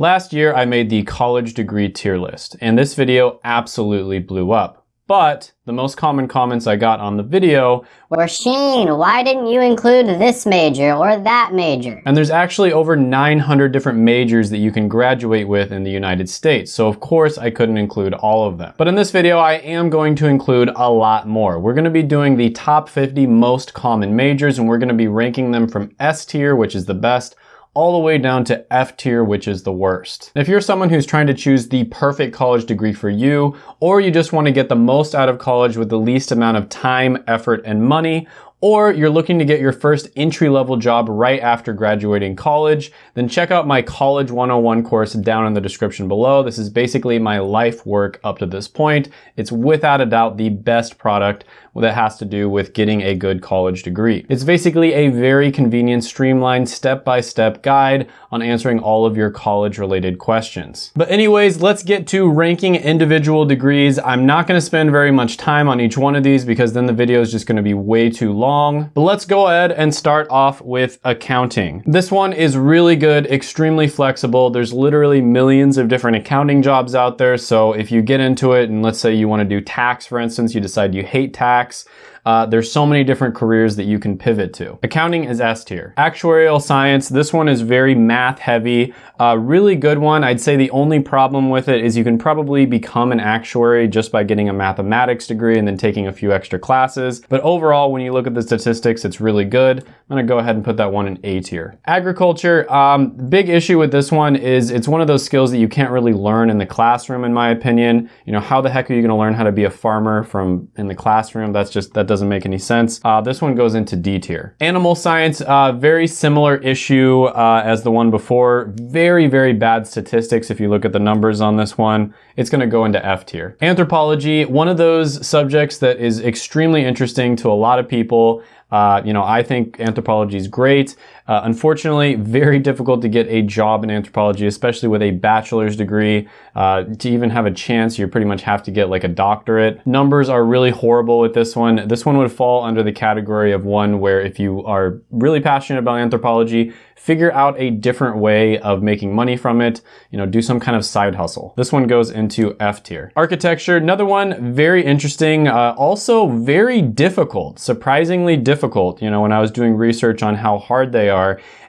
Last year, I made the college degree tier list, and this video absolutely blew up. But the most common comments I got on the video were Shane, why didn't you include this major or that major? And there's actually over 900 different majors that you can graduate with in the United States. So of course I couldn't include all of them. But in this video, I am going to include a lot more. We're gonna be doing the top 50 most common majors and we're gonna be ranking them from S tier, which is the best, all the way down to F tier, which is the worst. If you're someone who's trying to choose the perfect college degree for you, or you just want to get the most out of college with the least amount of time, effort, and money, or you're looking to get your first entry-level job right after graduating college, then check out my College 101 course down in the description below. This is basically my life work up to this point. It's without a doubt the best product that has to do with getting a good college degree. It's basically a very convenient, streamlined, step-by-step -step guide on answering all of your college-related questions. But anyways, let's get to ranking individual degrees. I'm not gonna spend very much time on each one of these because then the video is just gonna be way too long but let's go ahead and start off with accounting. This one is really good, extremely flexible. There's literally millions of different accounting jobs out there. So if you get into it and let's say you wanna do tax, for instance, you decide you hate tax, uh, there's so many different careers that you can pivot to. Accounting is S tier. Actuarial science, this one is very math heavy. Uh, really good one. I'd say the only problem with it is you can probably become an actuary just by getting a mathematics degree and then taking a few extra classes. But overall, when you look at the statistics, it's really good. I'm gonna go ahead and put that one in A tier. Agriculture, um, big issue with this one is it's one of those skills that you can't really learn in the classroom, in my opinion. You know, how the heck are you gonna learn how to be a farmer from in the classroom? That's just, that doesn't make any sense. Uh, this one goes into D tier. Animal science, uh, very similar issue uh, as the one before. Very, very bad statistics if you look at the numbers on this one. It's gonna go into F tier. Anthropology, one of those subjects that is extremely interesting to a lot of people. Uh, you know, I think anthropology is great. Uh, unfortunately, very difficult to get a job in anthropology, especially with a bachelor's degree. Uh, to even have a chance, you pretty much have to get like a doctorate. Numbers are really horrible with this one. This one would fall under the category of one where if you are really passionate about anthropology, figure out a different way of making money from it, you know, do some kind of side hustle. This one goes into F tier. Architecture, another one, very interesting, uh, also very difficult, surprisingly difficult. You know, when I was doing research on how hard they are,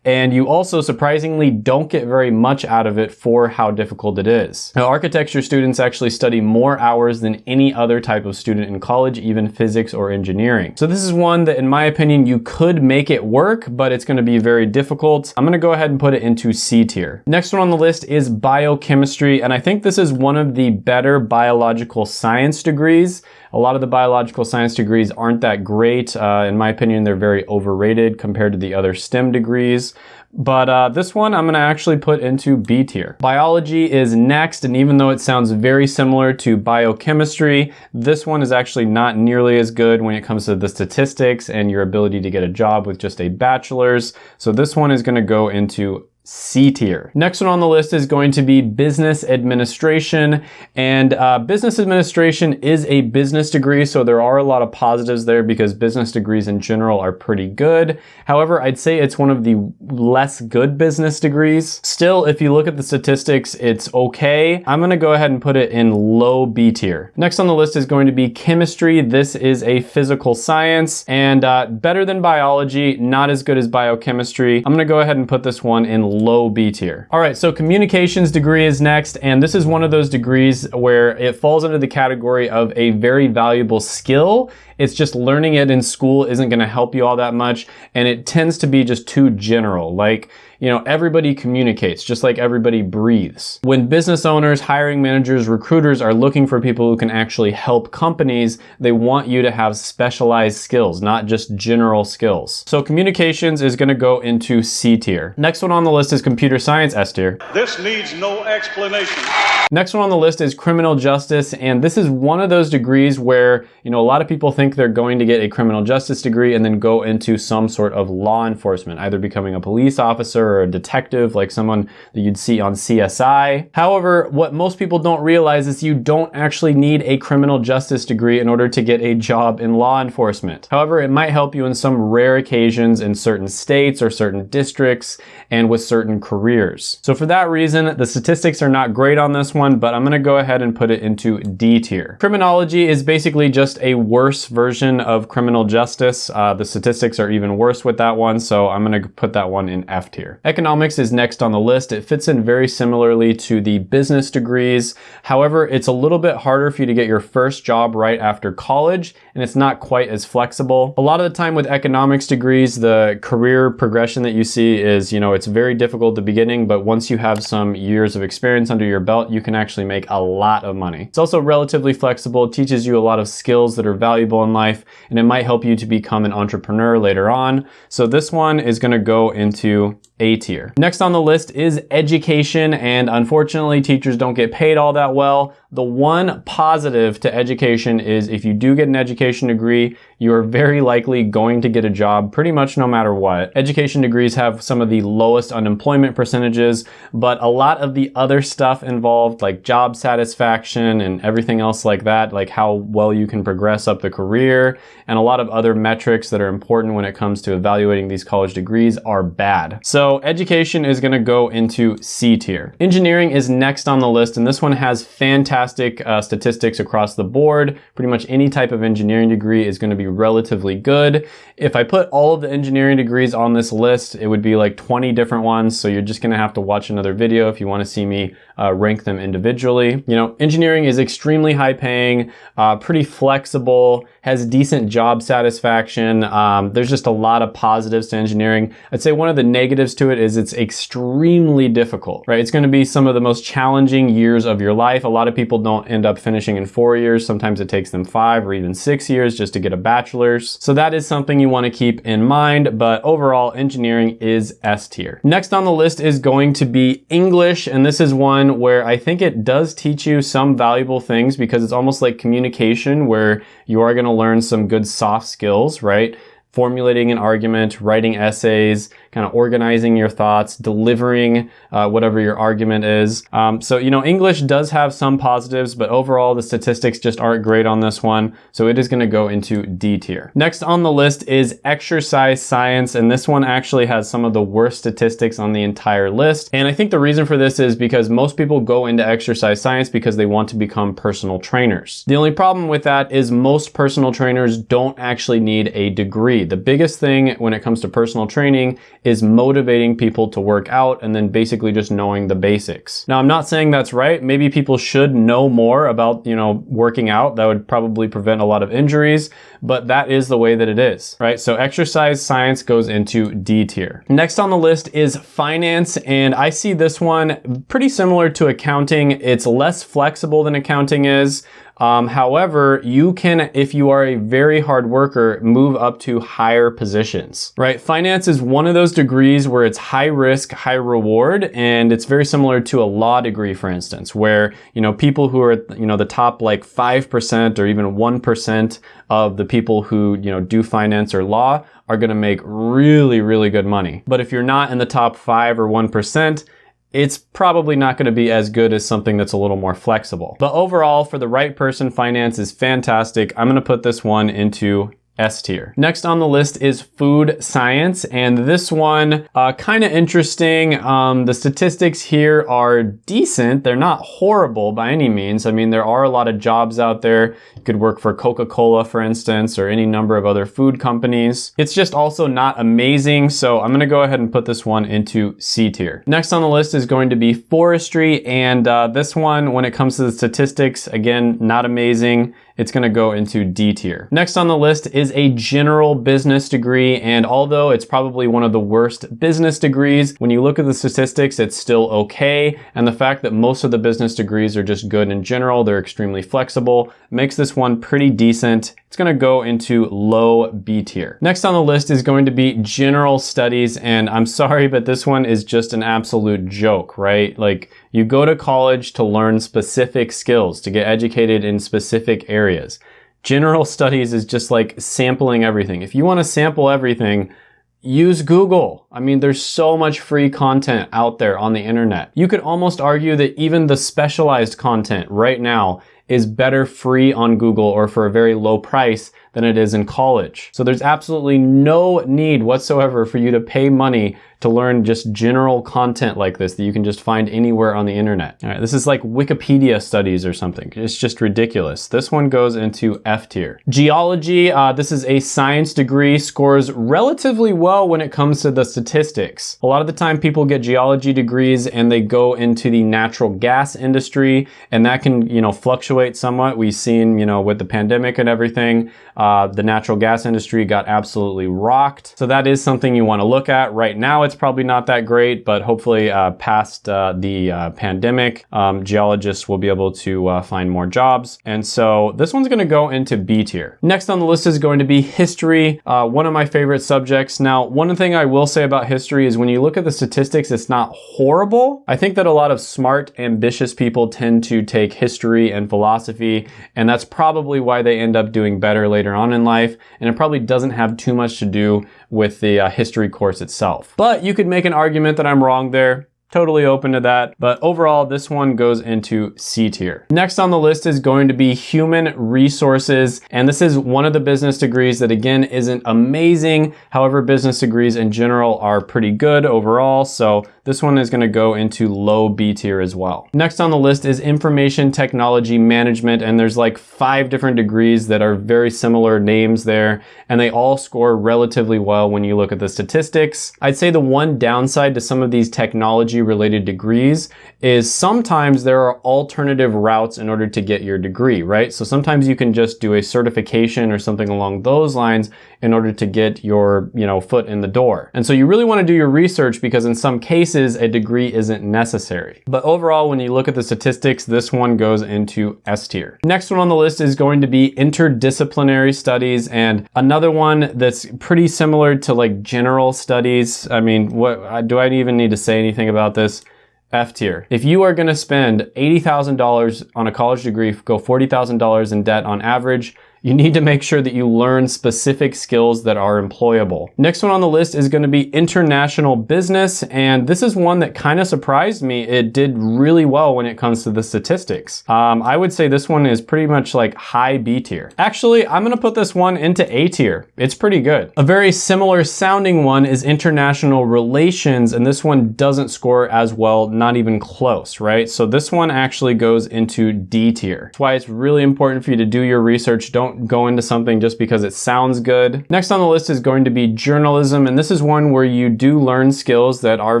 and you also surprisingly don't get very much out of it for how difficult it is. Now, architecture students actually study more hours than any other type of student in college, even physics or engineering. So this is one that, in my opinion, you could make it work, but it's gonna be very difficult. I'm gonna go ahead and put it into C tier. Next one on the list is biochemistry, and I think this is one of the better biological science degrees. A lot of the biological science degrees aren't that great. Uh, in my opinion, they're very overrated compared to the other STEM degrees. But uh, this one I'm gonna actually put into B tier. Biology is next, and even though it sounds very similar to biochemistry, this one is actually not nearly as good when it comes to the statistics and your ability to get a job with just a bachelor's. So this one is gonna go into C tier. Next one on the list is going to be business administration. And uh, business administration is a business degree, so there are a lot of positives there because business degrees in general are pretty good. However, I'd say it's one of the less good business degrees. Still, if you look at the statistics, it's okay. I'm gonna go ahead and put it in low B tier. Next on the list is going to be chemistry. This is a physical science and uh, better than biology, not as good as biochemistry. I'm gonna go ahead and put this one in low B tier. All right, so communications degree is next, and this is one of those degrees where it falls under the category of a very valuable skill. It's just learning it in school isn't gonna help you all that much, and it tends to be just too general. Like, you know, everybody communicates just like everybody breathes. When business owners, hiring managers, recruiters are looking for people who can actually help companies, they want you to have specialized skills, not just general skills. So communications is gonna go into C tier. Next one on the list is computer science S tier. This needs no explanation. Next one on the list is criminal justice, and this is one of those degrees where, you know, a lot of people think they're going to get a criminal justice degree and then go into some sort of law enforcement, either becoming a police officer or a detective, like someone that you'd see on CSI. However, what most people don't realize is you don't actually need a criminal justice degree in order to get a job in law enforcement. However, it might help you in some rare occasions in certain states or certain districts and with certain careers. So for that reason, the statistics are not great on this one, but I'm gonna go ahead and put it into D tier. Criminology is basically just a worse version of criminal justice. Uh, the statistics are even worse with that one, so I'm gonna put that one in F tier. Economics is next on the list. It fits in very similarly to the business degrees. However, it's a little bit harder for you to get your first job right after college, and it's not quite as flexible. A lot of the time with economics degrees, the career progression that you see is, you know, it's very difficult at the beginning, but once you have some years of experience under your belt, you can actually make a lot of money. It's also relatively flexible. Teaches you a lot of skills that are valuable in life, and it might help you to become an entrepreneur later on. So this one is gonna go into a tier. Next on the list is education, and unfortunately, teachers don't get paid all that well. The one positive to education is if you do get an education degree, you are very likely going to get a job pretty much no matter what. Education degrees have some of the lowest unemployment percentages, but a lot of the other stuff involved, like job satisfaction and everything else like that, like how well you can progress up the career, and a lot of other metrics that are important when it comes to evaluating these college degrees are bad. So education is gonna go into C tier. Engineering is next on the list, and this one has fantastic uh, statistics across the board. Pretty much any type of engineering degree is gonna be relatively good. If I put all of the engineering degrees on this list, it would be like 20 different ones. So you're just gonna have to watch another video if you wanna see me uh, rank them individually. You know, engineering is extremely high paying, uh, pretty flexible, has decent job satisfaction. Um, there's just a lot of positives to engineering. I'd say one of the negatives to it is it's extremely difficult, right? It's gonna be some of the most challenging years of your life. A lot of people don't end up finishing in four years. Sometimes it takes them five or even six years just to get a bachelor's. So that is something you wanna keep in mind, but overall engineering is S tier. Next on the list is going to be English, and this is one where I think it does teach you some valuable things because it's almost like communication where you are gonna learn some good soft skills, right? Formulating an argument, writing essays, kind of organizing your thoughts, delivering uh, whatever your argument is. Um, so, you know, English does have some positives, but overall the statistics just aren't great on this one. So it is gonna go into D tier. Next on the list is exercise science. And this one actually has some of the worst statistics on the entire list. And I think the reason for this is because most people go into exercise science because they want to become personal trainers. The only problem with that is most personal trainers don't actually need a degree. The biggest thing when it comes to personal training is motivating people to work out and then basically just knowing the basics. Now, I'm not saying that's right. Maybe people should know more about, you know, working out. That would probably prevent a lot of injuries, but that is the way that it is, right? So exercise science goes into D tier. Next on the list is finance, and I see this one pretty similar to accounting. It's less flexible than accounting is. Um, however, you can, if you are a very hard worker, move up to higher positions, right? Finance is one of those degrees where it's high risk, high reward, and it's very similar to a law degree, for instance, where, you know, people who are, you know, the top like 5% or even 1% of the people who, you know, do finance or law are going to make really, really good money. But if you're not in the top 5 or 1%, it's probably not going to be as good as something that's a little more flexible. But overall, for the right person, finance is fantastic. I'm going to put this one into S tier. Next on the list is food science, and this one, uh, kind of interesting. Um, the statistics here are decent. They're not horrible by any means. I mean, there are a lot of jobs out there. You could work for Coca-Cola, for instance, or any number of other food companies. It's just also not amazing, so I'm gonna go ahead and put this one into C tier. Next on the list is going to be forestry, and uh, this one, when it comes to the statistics, again, not amazing it's gonna go into D tier. Next on the list is a general business degree, and although it's probably one of the worst business degrees, when you look at the statistics, it's still okay, and the fact that most of the business degrees are just good in general, they're extremely flexible, makes this one pretty decent. It's gonna go into low B tier. Next on the list is going to be general studies, and I'm sorry, but this one is just an absolute joke, right? Like, you go to college to learn specific skills, to get educated in specific areas. General studies is just like sampling everything. If you want to sample everything, use Google. I mean, there's so much free content out there on the internet. You could almost argue that even the specialized content right now is better free on Google or for a very low price than it is in college. So there's absolutely no need whatsoever for you to pay money to learn just general content like this that you can just find anywhere on the internet. All right, this is like Wikipedia studies or something. It's just ridiculous. This one goes into F tier. Geology, uh, this is a science degree, scores relatively well when it comes to the statistics. A lot of the time people get geology degrees and they go into the natural gas industry and that can, you know, fluctuate somewhat. We've seen, you know, with the pandemic and everything, uh, the natural gas industry got absolutely rocked. So that is something you want to look at. Right now it's probably not that great, but hopefully uh, past uh, the uh, pandemic, um, geologists will be able to uh, find more jobs. And so this one's going to go into B tier. Next on the list is going to be history, uh, one of my favorite subjects. Now, one thing I will say about history is when you look at the statistics, it's not horrible. I think that a lot of smart, ambitious people tend to take history and philosophy, and that's probably why they end up doing better later on in life, and it probably doesn't have too much to do with the uh, history course itself. But you could make an argument that I'm wrong there totally open to that. But overall, this one goes into C tier. Next on the list is going to be human resources. And this is one of the business degrees that again, isn't amazing. However, business degrees in general are pretty good overall. So this one is gonna go into low B tier as well. Next on the list is information technology management. And there's like five different degrees that are very similar names there. And they all score relatively well when you look at the statistics. I'd say the one downside to some of these technology related degrees is sometimes there are alternative routes in order to get your degree, right? So sometimes you can just do a certification or something along those lines in order to get your, you know, foot in the door. And so you really want to do your research because in some cases a degree isn't necessary. But overall, when you look at the statistics, this one goes into S tier. Next one on the list is going to be interdisciplinary studies and another one that's pretty similar to like general studies. I mean, what do I even need to say anything about this? F tier. If you are gonna spend $80,000 on a college degree, go $40,000 in debt on average, you need to make sure that you learn specific skills that are employable. Next one on the list is gonna be international business, and this is one that kind of surprised me. It did really well when it comes to the statistics. Um, I would say this one is pretty much like high B tier. Actually, I'm gonna put this one into A tier. It's pretty good. A very similar sounding one is international relations, and this one doesn't score as well, not even close, right? So this one actually goes into D tier. That's why it's really important for you to do your research. Don't don't go into something just because it sounds good. Next on the list is going to be journalism, and this is one where you do learn skills that are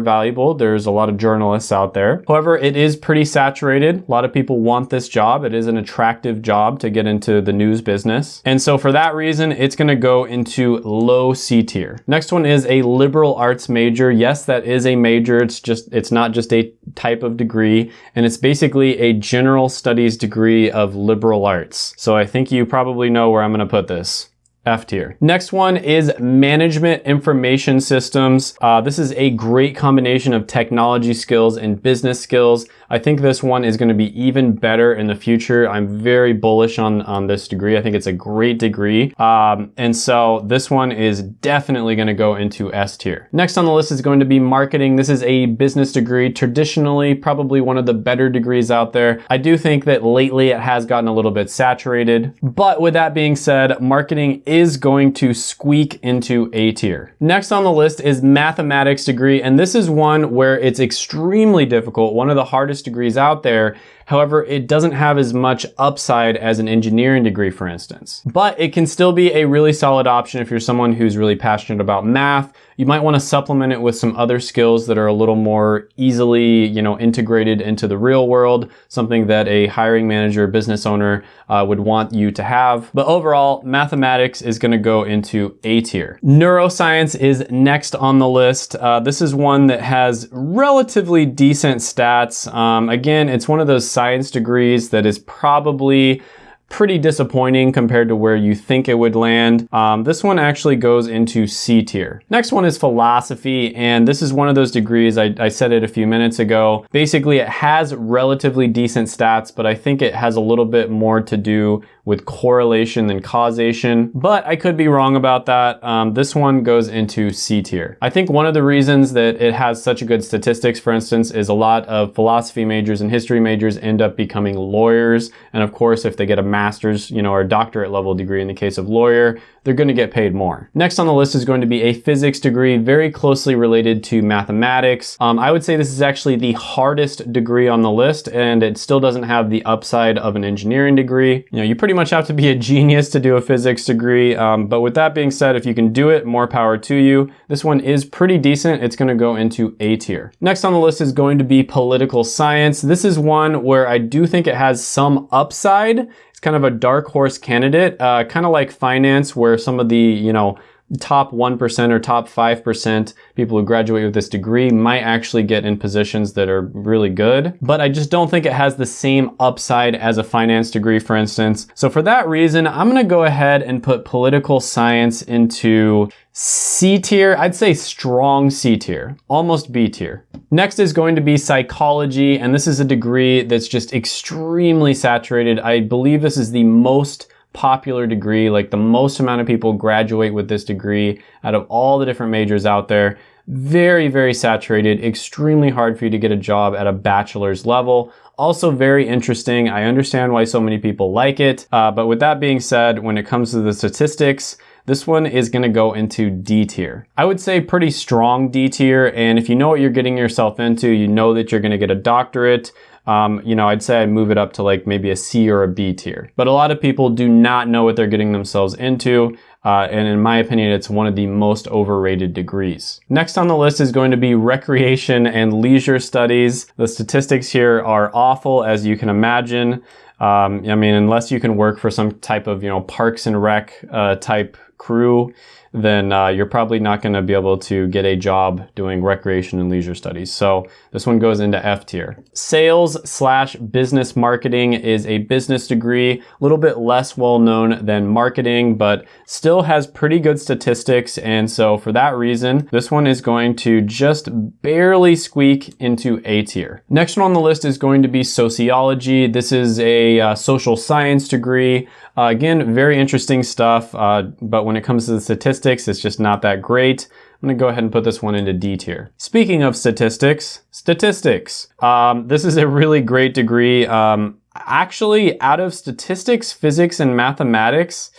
valuable. There's a lot of journalists out there. However, it is pretty saturated. A lot of people want this job. It is an attractive job to get into the news business. And so for that reason, it's gonna go into low C tier. Next one is a liberal arts major. Yes, that is a major. It's just, it's not just a type of degree, and it's basically a general studies degree of liberal arts. So I think you probably probably know where I'm gonna put this. F tier. Next one is management information systems. Uh, this is a great combination of technology skills and business skills. I think this one is going to be even better in the future. I'm very bullish on, on this degree. I think it's a great degree. Um, and so this one is definitely going to go into S tier. Next on the list is going to be marketing. This is a business degree, traditionally probably one of the better degrees out there. I do think that lately it has gotten a little bit saturated. But with that being said, marketing is going to squeak into A tier. Next on the list is mathematics degree. And this is one where it's extremely difficult. One of the hardest degrees out there. However, it doesn't have as much upside as an engineering degree, for instance. But it can still be a really solid option if you're someone who's really passionate about math, you might want to supplement it with some other skills that are a little more easily, you know, integrated into the real world, something that a hiring manager, business owner uh, would want you to have. But overall, mathematics is going to go into A tier. Neuroscience is next on the list. Uh, this is one that has relatively decent stats. Um, again, it's one of those science degrees that is probably pretty disappointing compared to where you think it would land. Um, this one actually goes into C tier. Next one is philosophy, and this is one of those degrees, I, I said it a few minutes ago. Basically, it has relatively decent stats, but I think it has a little bit more to do with correlation than causation, but I could be wrong about that. Um, this one goes into C tier. I think one of the reasons that it has such a good statistics, for instance, is a lot of philosophy majors and history majors end up becoming lawyers. And of course, if they get a master's, you know, or doctorate level degree in the case of lawyer, they're going to get paid more. Next on the list is going to be a physics degree, very closely related to mathematics. Um, I would say this is actually the hardest degree on the list, and it still doesn't have the upside of an engineering degree. You know, you pretty much have to be a genius to do a physics degree, um, but with that being said, if you can do it, more power to you. This one is pretty decent. It's going to go into A tier. Next on the list is going to be political science. This is one where I do think it has some upside. It's kind of a dark horse candidate, uh, kind of like finance where some of the, you know, top 1% or top 5% people who graduate with this degree might actually get in positions that are really good. But I just don't think it has the same upside as a finance degree, for instance. So for that reason, I'm gonna go ahead and put political science into C tier, I'd say strong C tier, almost B tier. Next is going to be psychology, and this is a degree that's just extremely saturated. I believe this is the most popular degree, like the most amount of people graduate with this degree out of all the different majors out there. Very, very saturated, extremely hard for you to get a job at a bachelor's level. Also very interesting. I understand why so many people like it. Uh, but with that being said, when it comes to the statistics, this one is gonna go into D tier. I would say pretty strong D tier, and if you know what you're getting yourself into, you know that you're gonna get a doctorate, um, you know, I'd say I'd move it up to like maybe a C or a B tier. But a lot of people do not know what they're getting themselves into. Uh, and in my opinion, it's one of the most overrated degrees. Next on the list is going to be recreation and leisure studies. The statistics here are awful, as you can imagine. Um, I mean, unless you can work for some type of, you know, parks and rec uh, type crew, then uh, you're probably not going to be able to get a job doing recreation and leisure studies. So this one goes into F tier. Sales slash business marketing is a business degree, a little bit less well known than marketing, but still has pretty good statistics. And so for that reason, this one is going to just barely squeak into A tier. Next one on the list is going to be sociology. This is a uh, social science degree. Uh, again, very interesting stuff, uh, but when it comes to the statistics, it's just not that great. I'm gonna go ahead and put this one into D tier. Speaking of statistics, statistics. Um, this is a really great degree. Um, actually, out of statistics, physics, and mathematics,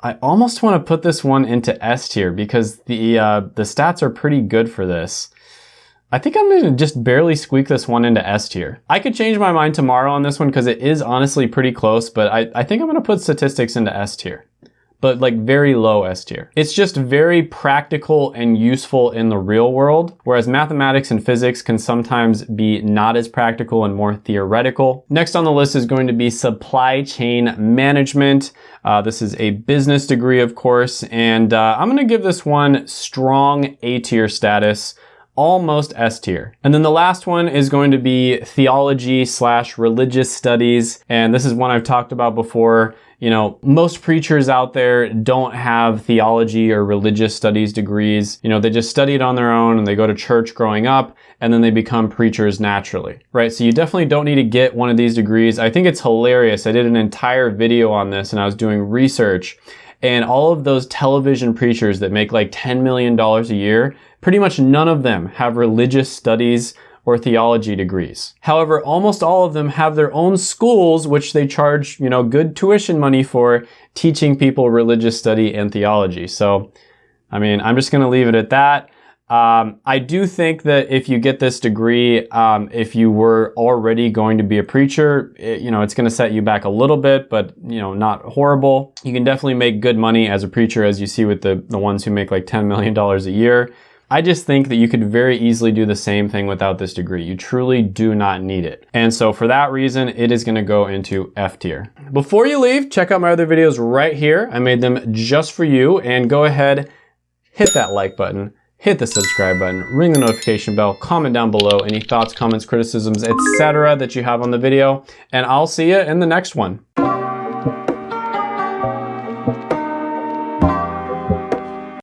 I almost want to put this one into S tier because the uh, the stats are pretty good for this. I think I'm gonna just barely squeak this one into S tier. I could change my mind tomorrow on this one because it is honestly pretty close, but I, I think I'm gonna put statistics into S tier but like very low S tier. It's just very practical and useful in the real world, whereas mathematics and physics can sometimes be not as practical and more theoretical. Next on the list is going to be supply chain management. Uh, this is a business degree, of course, and uh, I'm gonna give this one strong A tier status almost S tier. And then the last one is going to be theology slash religious studies. And this is one I've talked about before. You know, most preachers out there don't have theology or religious studies degrees. You know, they just study it on their own and they go to church growing up and then they become preachers naturally, right? So you definitely don't need to get one of these degrees. I think it's hilarious. I did an entire video on this and I was doing research and all of those television preachers that make like $10 million a year, pretty much none of them have religious studies or theology degrees. However, almost all of them have their own schools which they charge, you know, good tuition money for teaching people religious study and theology. So, I mean, I'm just going to leave it at that. Um, I do think that if you get this degree, um, if you were already going to be a preacher, it, you know, it's going to set you back a little bit, but, you know, not horrible. You can definitely make good money as a preacher, as you see with the, the ones who make like $10 million a year. I just think that you could very easily do the same thing without this degree. You truly do not need it. And so for that reason, it is gonna go into F tier. Before you leave, check out my other videos right here. I made them just for you and go ahead, hit that like button, hit the subscribe button, ring the notification bell, comment down below any thoughts, comments, criticisms, etc. that you have on the video, and I'll see you in the next one.